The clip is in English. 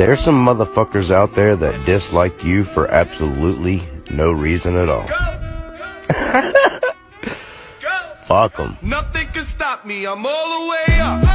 There's some motherfuckers out there that dislike you for absolutely no reason at all. Fuck them. Nothing can stop me. I'm all the way up.